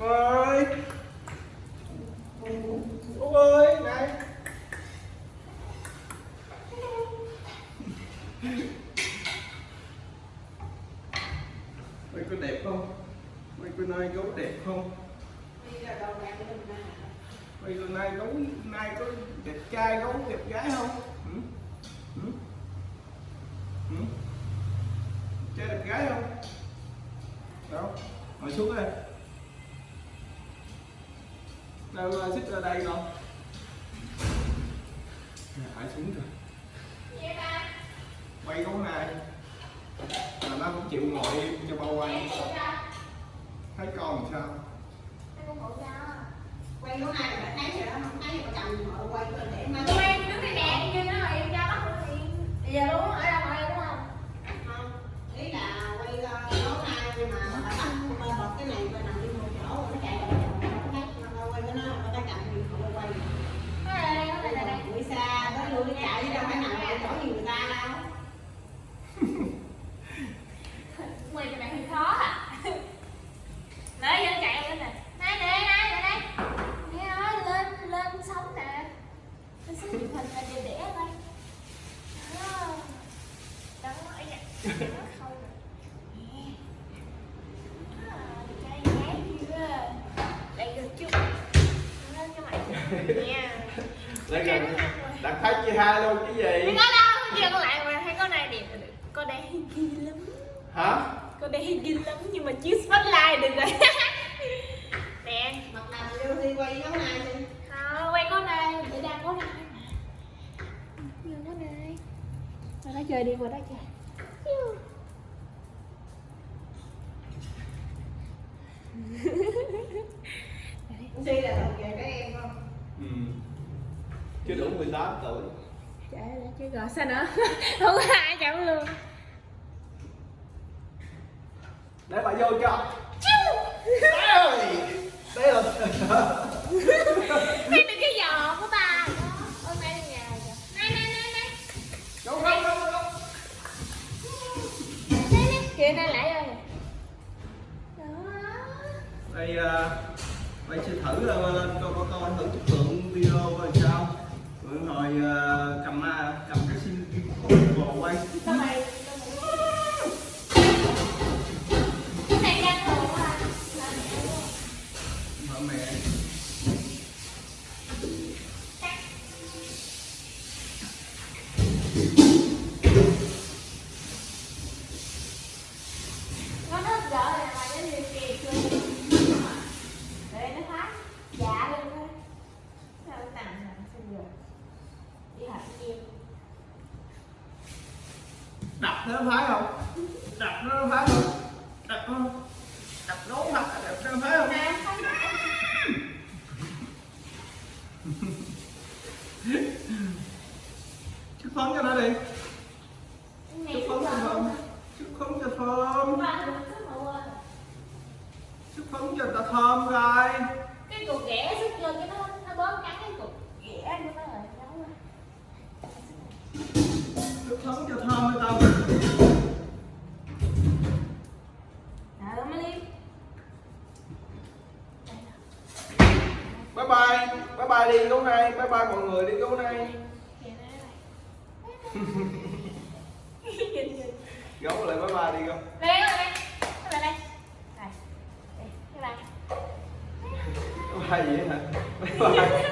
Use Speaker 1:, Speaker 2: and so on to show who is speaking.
Speaker 1: ơi Úc ơi này. Mày có đẹp không? Mày có nay gấu đẹp không? Mày có nay gấu nay có đẹp trai, gấu đẹp gái không? Ừ? Ừ? Ừ? trai đẹp gái không? Đâu? Ngồi xuống đây đâu xích ra đây con. Hãy xuống rồi quay gấu này. Mà nó không chịu ngồi cho bao quay. Thấy con làm sao?
Speaker 2: Quay nó này là thấy rồi đó không thấy mà cầm mà quay thể mà Quay
Speaker 3: cho bạn hơi khó à. Nãy giờ chạy lên nè. Này, nè, nè, nè, đây nói lên, lên sống nè. Lên sống chụp hình là đẹp đẽ đây Đó Đó, ấy Nó không? Nè. Mày
Speaker 1: gần đặt thấy chị hai luôn cái gì?
Speaker 3: Có đâu, kia con lại mà thấy con này đẹp Con đây ghi lắm.
Speaker 1: Hả?
Speaker 3: Con đây ghi lắm nhưng mà chiếu spotlight được rồi. Nè
Speaker 2: mặt nào vô đi quay nó này đi
Speaker 3: Thôi, quay con này, để đang có này Nhìn con này. Vào đó chơi đi, vào đó chơi.
Speaker 2: Suy là thuộc về các em không?
Speaker 1: Ừ. chưa đủ 18 tuổi
Speaker 3: Chạy lại chơi gò sao nữa? Không có ai chậm luôn.
Speaker 1: Để bà vô cho. Đây là
Speaker 3: Đây là cái giò của bà. Nay nhà Này, này, này, này.
Speaker 1: Không không không
Speaker 3: kìa lại rồi.
Speaker 1: Đây uh, đây sẽ thử lên cho con coi thử chất lượng video coi sao. Rồi hồi uh, cầm cầm cái sim bồ quay
Speaker 3: Sao mày Cái này đang hồ quá à Là mẹ luôn
Speaker 1: vợ mẹ
Speaker 3: nó nó gỡ là mày nó liều kìa chưa để nó phát dạ lên thôi sao nó nằm nằm xin giờ đi học chiêu
Speaker 1: đập nó phải không? Đập nó phải không? Đập không? Đập đúng mặt đập nó phải không?
Speaker 3: Dạ.
Speaker 1: Bye bye. Bye bye đi gấu này. Bye bye mọi người đi gấu này. Gấu lại bye bye đi
Speaker 3: Đây, đây Đây, đây, đây.
Speaker 1: Bye bye. Gì hả? Bye bye